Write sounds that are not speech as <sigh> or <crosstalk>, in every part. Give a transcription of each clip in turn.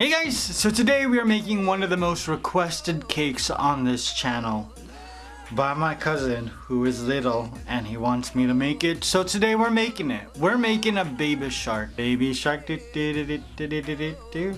Hey guys, so today we are making one of the most requested cakes on this channel by my cousin who is little and he wants me to make it. So today we're making it. We're making a baby shark. Baby shark. Do, do, do, do, do, do, do.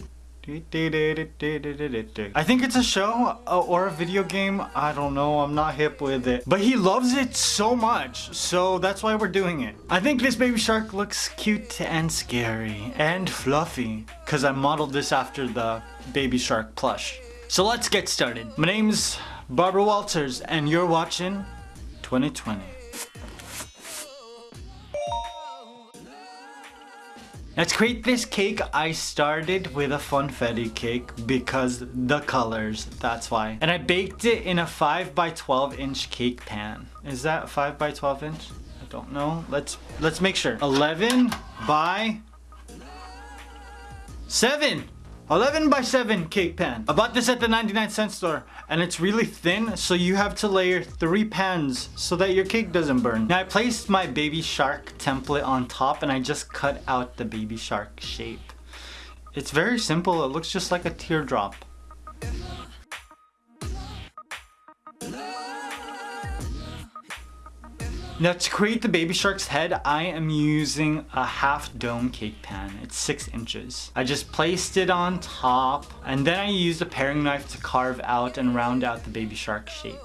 I think it's a show uh, or a video game. I don't know. I'm not hip with it. But he loves it so much. So that's why we're doing it. I think this baby shark looks cute and scary and fluffy. Because I modeled this after the baby shark plush. So let's get started. My name's Barbara Walters and you're watching 2020. Now to create this cake, I started with a funfetti cake because the colors, that's why. And I baked it in a 5 by 12 inch cake pan. Is that 5 by 12 inch? I don't know. Let's let's make sure. 11 by 7. 11 by 7 cake pan. I bought this at the 99 cent store and it's really thin so you have to layer three pans so that your cake doesn't burn. Now I placed my baby shark template on top and I just cut out the baby shark shape. It's very simple, it looks just like a teardrop. Now to create the baby shark's head, I am using a half dome cake pan. It's six inches. I just placed it on top and then I used a paring knife to carve out and round out the baby shark shape.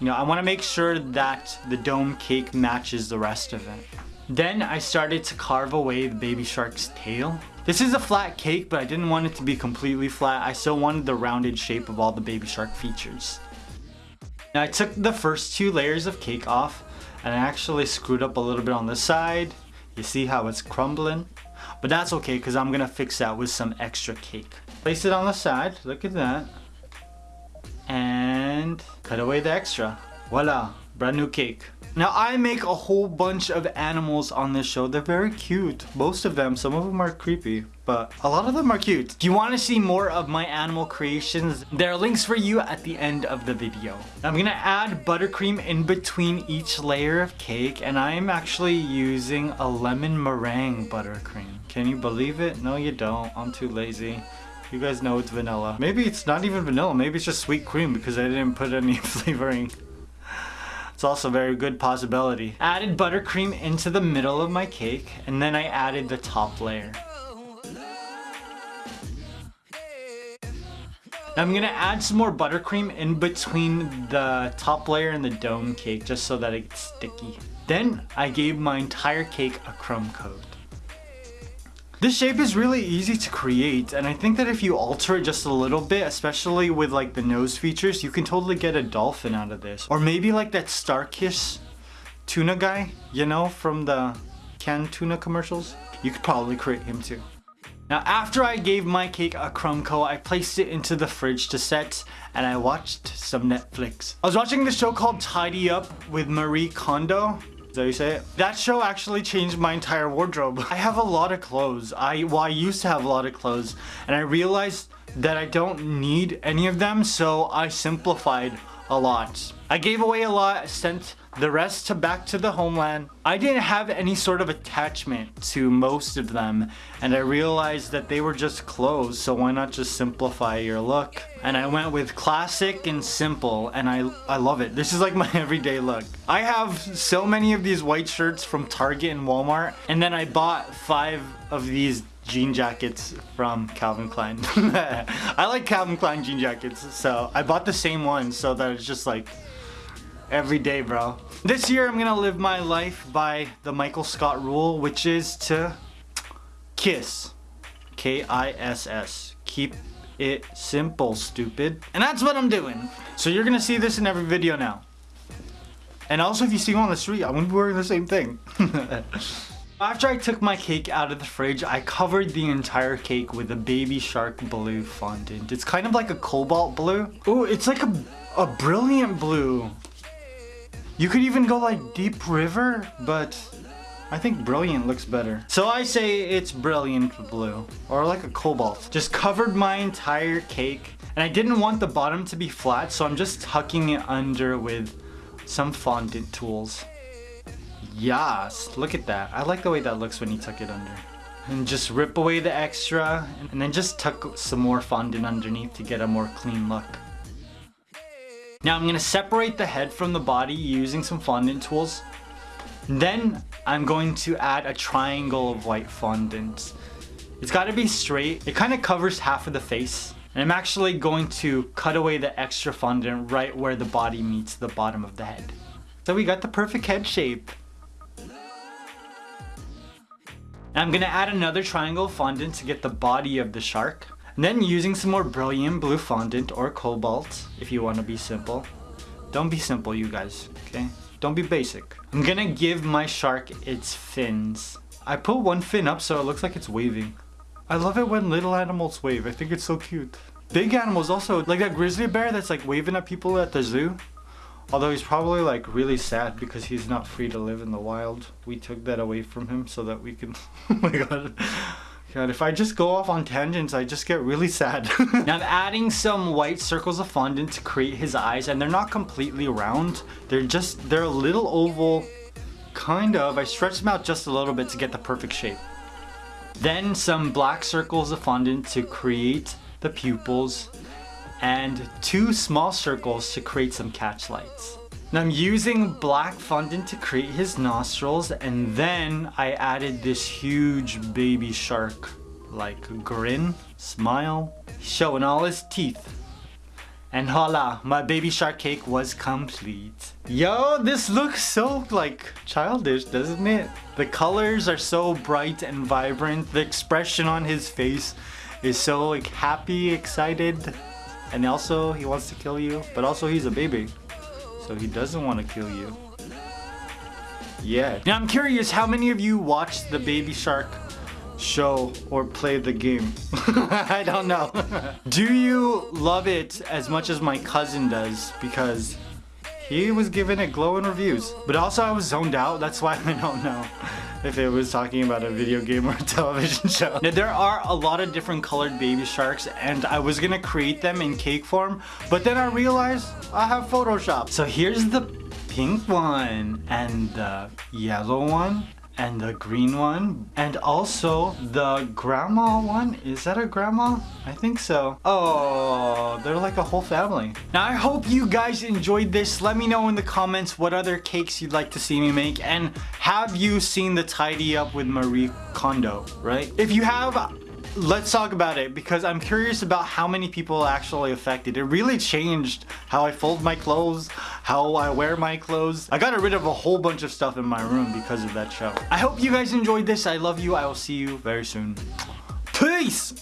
You know, I want to make sure that the dome cake matches the rest of it. Then I started to carve away the baby shark's tail. This is a flat cake, but I didn't want it to be completely flat. I still wanted the rounded shape of all the baby shark features. Now I took the first two layers of cake off and I actually screwed up a little bit on the side. You see how it's crumbling? But that's okay because I'm gonna fix that with some extra cake. Place it on the side, look at that. And cut away the extra. Voila, brand new cake. Now I make a whole bunch of animals on this show. They're very cute. Most of them, some of them are creepy, but a lot of them are cute. If you want to see more of my animal creations, there are links for you at the end of the video. I'm gonna add buttercream in between each layer of cake and I'm actually using a lemon meringue buttercream. Can you believe it? No you don't. I'm too lazy. You guys know it's vanilla. Maybe it's not even vanilla. Maybe it's just sweet cream because I didn't put any <laughs> flavoring. It's also a very good possibility. Added buttercream into the middle of my cake and then I added the top layer. Now I'm gonna add some more buttercream in between the top layer and the dome cake just so that it gets sticky. Then I gave my entire cake a crumb coat. This shape is really easy to create and I think that if you alter it just a little bit, especially with like the nose features, you can totally get a dolphin out of this. Or maybe like that Starkist tuna guy, you know, from the canned tuna commercials. You could probably create him too. Now after I gave my cake a crumb coat, I placed it into the fridge to set and I watched some Netflix. I was watching this show called Tidy Up with Marie Kondo is that how you say it? That show actually changed my entire wardrobe. <laughs> I have a lot of clothes. I Well, I used to have a lot of clothes. And I realized that I don't need any of them, so I simplified a lot. I gave away a lot, sent the rest to back to the homeland. I didn't have any sort of attachment to most of them and I realized that they were just clothes so why not just simplify your look and I went with classic and simple and I, I love it. This is like <laughs> my everyday look. I have so many of these white shirts from Target and Walmart and then I bought five of these jean jackets from Calvin Klein. <laughs> I like Calvin Klein jean jackets so I bought the same one so that it's just like every day, bro. This year, I'm gonna live my life by the Michael Scott rule, which is to kiss. K-I-S-S. Keep it simple, stupid. And that's what I'm doing. So you're gonna see this in every video now. And also, if you see me on the street, I'm gonna be wearing the same thing. <laughs> After I took my cake out of the fridge, I covered the entire cake with a baby shark blue fondant. It's kind of like a cobalt blue. Oh, it's like a, a brilliant blue. You could even go like Deep River, but I think Brilliant looks better. So I say it's Brilliant Blue, or like a Cobalt. Just covered my entire cake, and I didn't want the bottom to be flat, so I'm just tucking it under with some fondant tools. Yes, look at that. I like the way that looks when you tuck it under. and just rip away the extra and then just tuck some more fondant underneath to get a more clean look. Now I'm going to separate the head from the body using some fondant tools. Then I'm going to add a triangle of white fondant. It's got to be straight. It kind of covers half of the face. And I'm actually going to cut away the extra fondant right where the body meets the bottom of the head. So we got the perfect head shape. I'm gonna add another triangle fondant to get the body of the shark. And then using some more brilliant blue fondant or cobalt, if you want to be simple. Don't be simple, you guys, okay? Don't be basic. I'm gonna give my shark its fins. I put one fin up so it looks like it's waving. I love it when little animals wave. I think it's so cute. Big animals also, like that grizzly bear that's like waving at people at the zoo. Although he's probably like really sad because he's not free to live in the wild. We took that away from him so that we can, <laughs> oh my god. God, if I just go off on tangents, I just get really sad. <laughs> now I'm adding some white circles of fondant to create his eyes and they're not completely round. They're just, they're a little oval, kind of. I stretched them out just a little bit to get the perfect shape. Then some black circles of fondant to create the pupils and two small circles to create some catch lights. Now I'm using black fondant to create his nostrils and then I added this huge baby shark like grin, smile, showing all his teeth. And voila, my baby shark cake was complete. Yo, this looks so like childish, doesn't it? The colors are so bright and vibrant. The expression on his face is so like happy, excited. And also he wants to kill you, but also he's a baby. So he doesn't want to kill you. Yeah. Now I'm curious how many of you watched the Baby Shark show or play the game? <laughs> I don't know. <laughs> Do you love it as much as my cousin does? Because he was giving it glowing reviews. But also I was zoned out, that's why I don't know if it was talking about a video game or a television show. Now there are a lot of different colored baby sharks and I was gonna create them in cake form, but then I realized I have Photoshop. So here's the pink one and the yellow one and the green one and also the grandma one? Is that a grandma? I think so. Oh they're like a whole family. Now i hope you guys enjoyed this. Let me know in the comments what other cakes you'd like to see me make and have you seen the tidy up with marie kondo right? If you have let's talk about it because I'm curious about how many people actually affected. It really changed how I fold my clothes, how I wear my clothes. I got rid of a whole bunch of stuff in my room because of that show. I hope you guys enjoyed this. I love you. I will see you very soon. Peace!